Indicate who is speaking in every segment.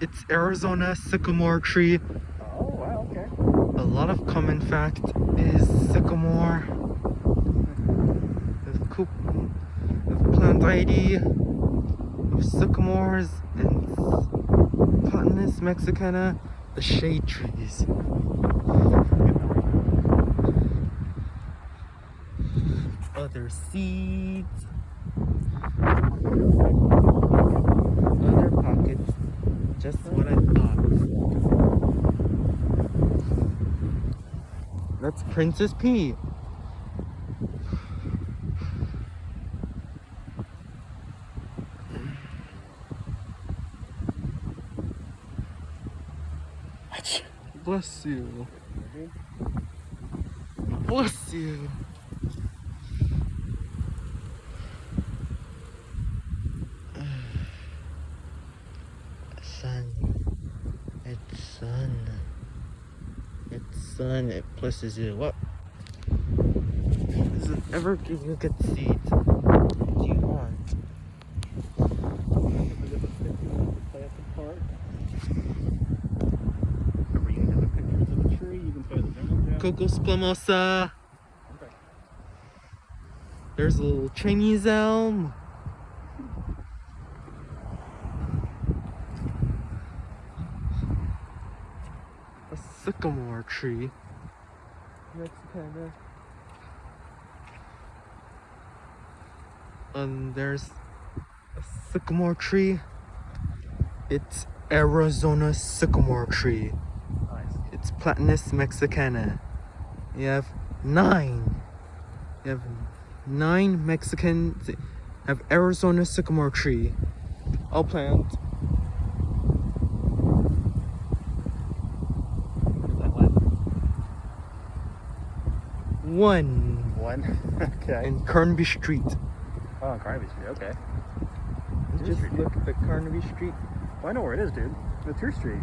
Speaker 1: It's Arizona sycamore tree.
Speaker 2: Oh, wow, okay.
Speaker 1: A lot of common fact is sycamore. The coup the plant ID of sycamores and Platanus mexicana, the shade trees. Other seeds. Other pockets. Just what I thought. That's Princess P. Bless you. Bless you. Sun. It's sun. It's sun. It blesses you. What? Does it ever give you a good seat? What do you want?
Speaker 2: Play at the park. Remember, you can have the pictures of the tree, you can play the jungle gym.
Speaker 1: Coco Splomosa.
Speaker 2: Okay.
Speaker 1: There's a little Chinese elm. A sycamore tree. Mexicana. And there's a sycamore tree. It's Arizona sycamore tree.
Speaker 2: Nice.
Speaker 1: It's Platanus mexicana. You have nine. You have nine Mexicans. Have Arizona sycamore tree. All plant. One
Speaker 2: one? okay.
Speaker 1: in Carnaby Street.
Speaker 2: oh, Carnaby Street, okay.
Speaker 1: Just
Speaker 2: Street.
Speaker 1: look at the Carnaby Street.
Speaker 2: Well, I know where it is, dude. The True Street.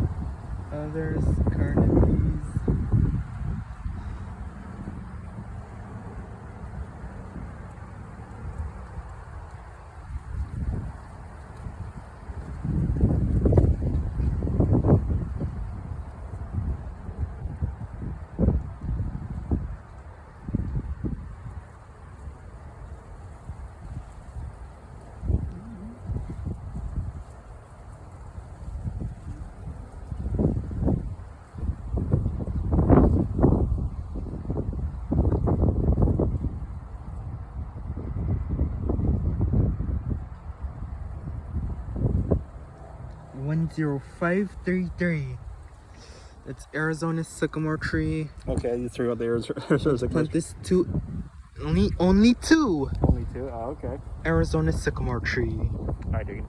Speaker 1: Uh, there's Carnaby's. One zero five three three. It's Arizona sycamore tree.
Speaker 2: Okay, you threw out the Arizona. sycamore
Speaker 1: Plant this two. Only only two
Speaker 2: Only two? Oh, okay.
Speaker 1: Arizona sycamore tree.
Speaker 2: Alright, dude.